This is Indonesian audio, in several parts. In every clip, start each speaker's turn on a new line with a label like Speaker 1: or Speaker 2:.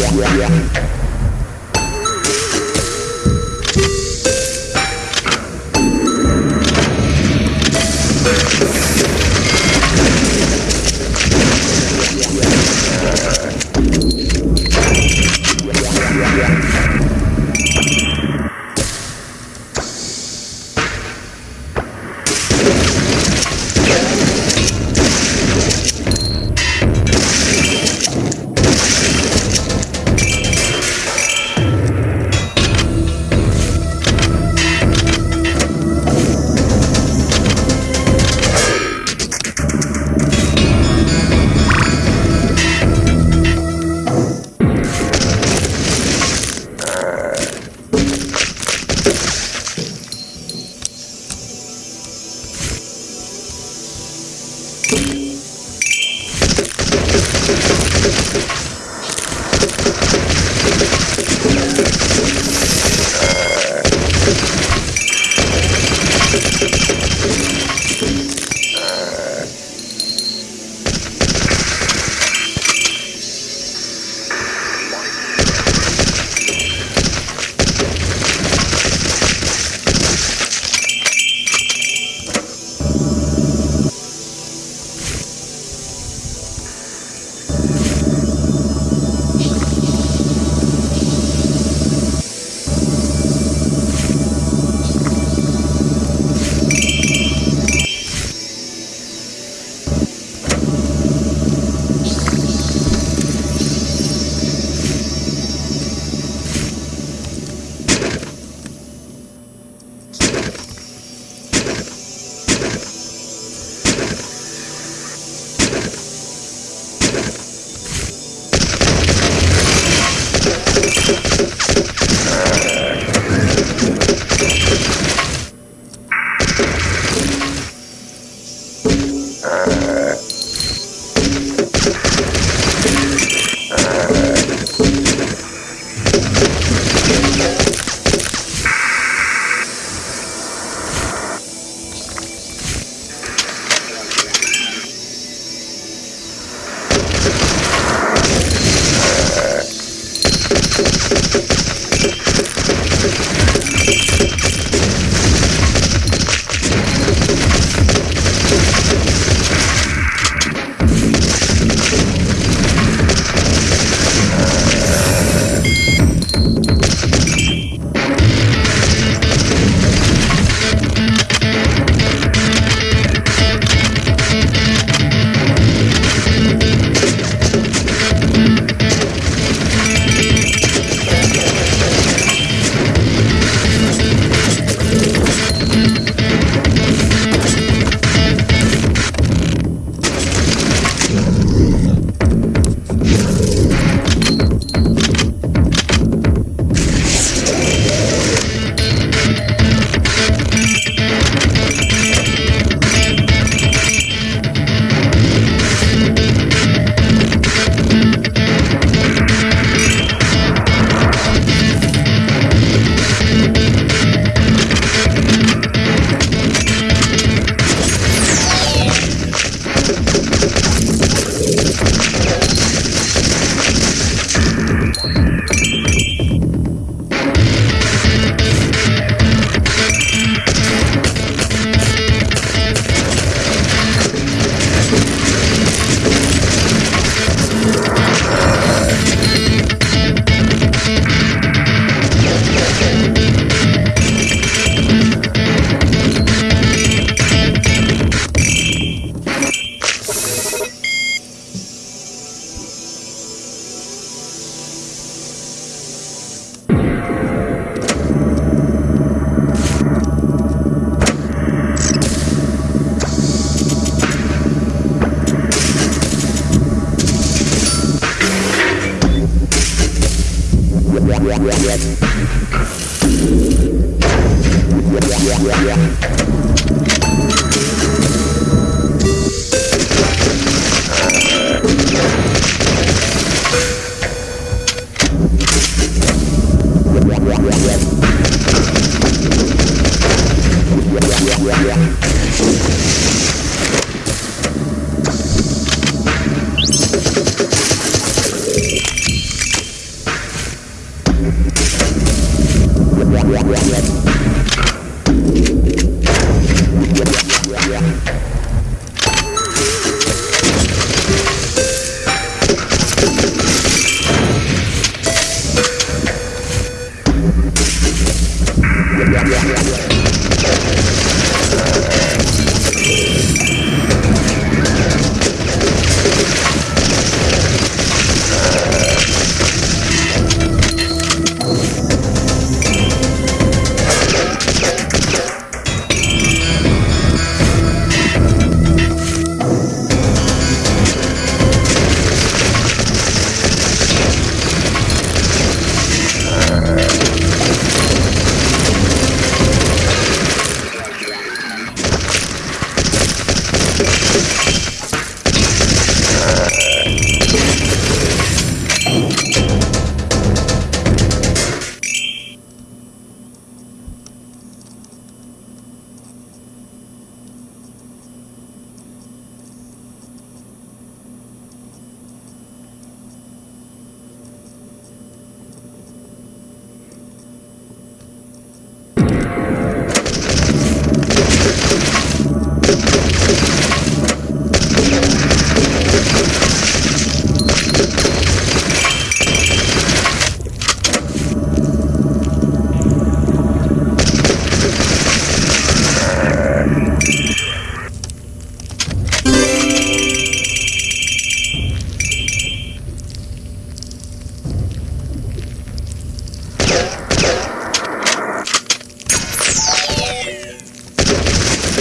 Speaker 1: Yeah, yeah, yeah.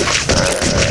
Speaker 2: Uh...